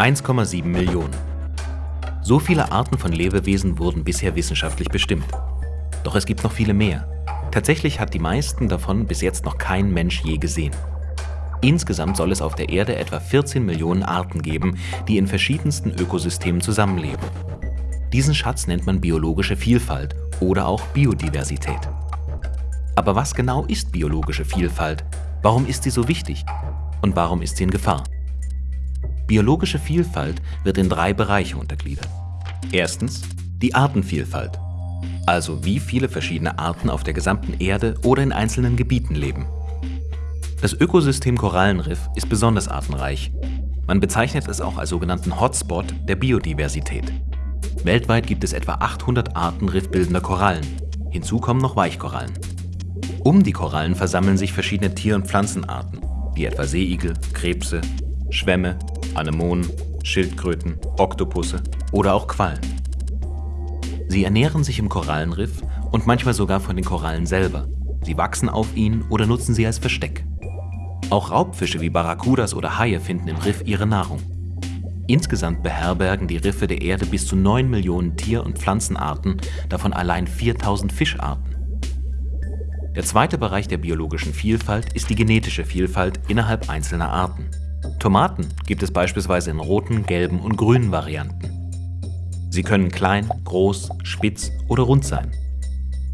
1,7 Millionen. So viele Arten von Lebewesen wurden bisher wissenschaftlich bestimmt. Doch es gibt noch viele mehr. Tatsächlich hat die meisten davon bis jetzt noch kein Mensch je gesehen. Insgesamt soll es auf der Erde etwa 14 Millionen Arten geben, die in verschiedensten Ökosystemen zusammenleben. Diesen Schatz nennt man biologische Vielfalt oder auch Biodiversität. Aber was genau ist biologische Vielfalt? Warum ist sie so wichtig? Und warum ist sie in Gefahr? Biologische Vielfalt wird in drei Bereiche untergliedert. Erstens die Artenvielfalt, also wie viele verschiedene Arten auf der gesamten Erde oder in einzelnen Gebieten leben. Das Ökosystem Korallenriff ist besonders artenreich. Man bezeichnet es auch als sogenannten Hotspot der Biodiversität. Weltweit gibt es etwa 800 Arten riffbildender Korallen. Hinzu kommen noch Weichkorallen. Um die Korallen versammeln sich verschiedene Tier- und Pflanzenarten, wie etwa Seeigel, Krebse, Schwämme, Anemonen, Schildkröten, Oktopusse oder auch Quallen. Sie ernähren sich im Korallenriff und manchmal sogar von den Korallen selber. Sie wachsen auf ihnen oder nutzen sie als Versteck. Auch Raubfische wie Barracudas oder Haie finden im Riff ihre Nahrung. Insgesamt beherbergen die Riffe der Erde bis zu 9 Millionen Tier- und Pflanzenarten, davon allein 4000 Fischarten. Der zweite Bereich der biologischen Vielfalt ist die genetische Vielfalt innerhalb einzelner Arten. Tomaten gibt es beispielsweise in roten, gelben und grünen Varianten. Sie können klein, groß, spitz oder rund sein.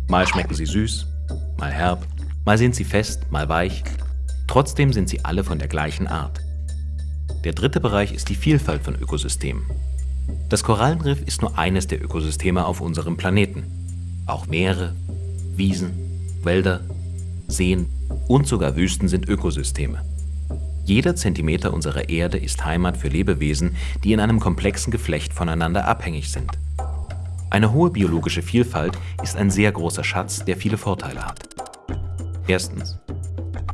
Mal schmecken sie süß, mal herb, mal sind sie fest, mal weich. Trotzdem sind sie alle von der gleichen Art. Der dritte Bereich ist die Vielfalt von Ökosystemen. Das Korallenriff ist nur eines der Ökosysteme auf unserem Planeten. Auch Meere, Wiesen, Wälder, Seen und sogar Wüsten sind Ökosysteme. Jeder Zentimeter unserer Erde ist Heimat für Lebewesen, die in einem komplexen Geflecht voneinander abhängig sind. Eine hohe biologische Vielfalt ist ein sehr großer Schatz, der viele Vorteile hat. Erstens.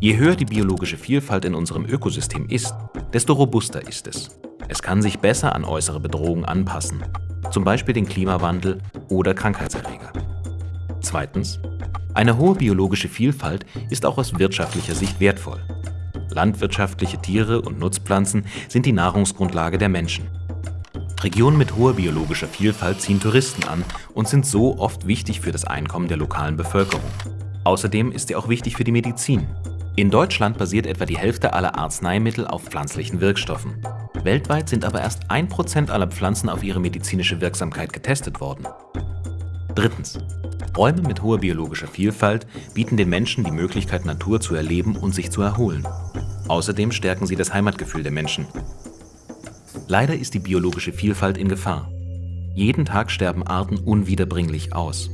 Je höher die biologische Vielfalt in unserem Ökosystem ist, desto robuster ist es. Es kann sich besser an äußere Bedrohungen anpassen, zum Beispiel den Klimawandel oder Krankheitserreger. Zweitens. Eine hohe biologische Vielfalt ist auch aus wirtschaftlicher Sicht wertvoll. Landwirtschaftliche Tiere und Nutzpflanzen sind die Nahrungsgrundlage der Menschen. Regionen mit hoher biologischer Vielfalt ziehen Touristen an und sind so oft wichtig für das Einkommen der lokalen Bevölkerung. Außerdem ist sie auch wichtig für die Medizin. In Deutschland basiert etwa die Hälfte aller Arzneimittel auf pflanzlichen Wirkstoffen. Weltweit sind aber erst 1% aller Pflanzen auf ihre medizinische Wirksamkeit getestet worden. Drittens. Räume mit hoher biologischer Vielfalt bieten den Menschen die Möglichkeit, Natur zu erleben und sich zu erholen. Außerdem stärken sie das Heimatgefühl der Menschen. Leider ist die biologische Vielfalt in Gefahr. Jeden Tag sterben Arten unwiederbringlich aus.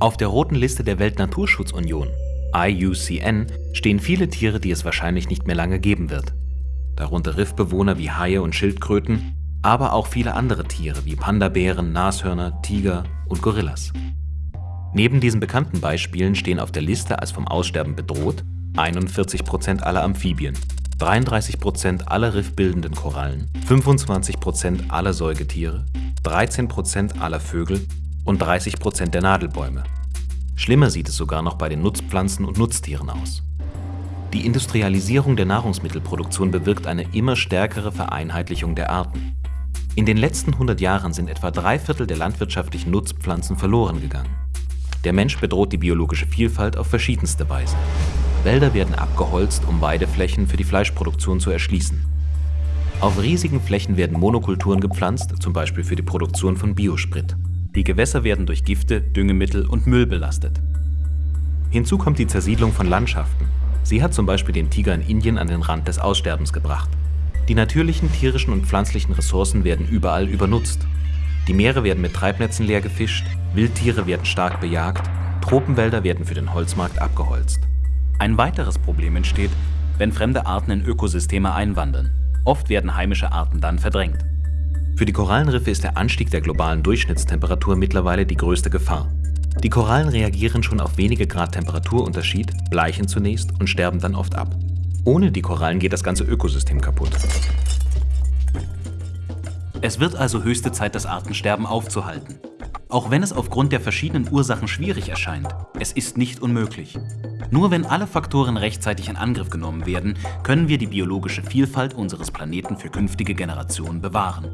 Auf der roten Liste der Weltnaturschutzunion, IUCN, stehen viele Tiere, die es wahrscheinlich nicht mehr lange geben wird. Darunter Riffbewohner wie Haie und Schildkröten, aber auch viele andere Tiere wie Pandabären, Nashörner, Tiger und Gorillas. Neben diesen bekannten Beispielen stehen auf der Liste als vom Aussterben bedroht 41% aller Amphibien, 33% aller riffbildenden Korallen, 25% aller Säugetiere, 13% aller Vögel und 30% der Nadelbäume. Schlimmer sieht es sogar noch bei den Nutzpflanzen und Nutztieren aus. Die Industrialisierung der Nahrungsmittelproduktion bewirkt eine immer stärkere Vereinheitlichung der Arten. In den letzten 100 Jahren sind etwa drei Viertel der landwirtschaftlichen Nutzpflanzen verloren gegangen. Der Mensch bedroht die biologische Vielfalt auf verschiedenste Weise. Wälder werden abgeholzt, um Weideflächen für die Fleischproduktion zu erschließen. Auf riesigen Flächen werden Monokulturen gepflanzt, zum Beispiel für die Produktion von Biosprit. Die Gewässer werden durch Gifte, Düngemittel und Müll belastet. Hinzu kommt die Zersiedlung von Landschaften. Sie hat zum Beispiel den Tiger in Indien an den Rand des Aussterbens gebracht. Die natürlichen tierischen und pflanzlichen Ressourcen werden überall übernutzt. Die Meere werden mit Treibnetzen leer gefischt, Wildtiere werden stark bejagt, Tropenwälder werden für den Holzmarkt abgeholzt. Ein weiteres Problem entsteht, wenn fremde Arten in Ökosysteme einwandern. Oft werden heimische Arten dann verdrängt. Für die Korallenriffe ist der Anstieg der globalen Durchschnittstemperatur mittlerweile die größte Gefahr. Die Korallen reagieren schon auf wenige Grad Temperaturunterschied, bleichen zunächst und sterben dann oft ab. Ohne die Korallen geht das ganze Ökosystem kaputt. Es wird also höchste Zeit, das Artensterben aufzuhalten. Auch wenn es aufgrund der verschiedenen Ursachen schwierig erscheint, es ist nicht unmöglich. Nur wenn alle Faktoren rechtzeitig in Angriff genommen werden, können wir die biologische Vielfalt unseres Planeten für künftige Generationen bewahren.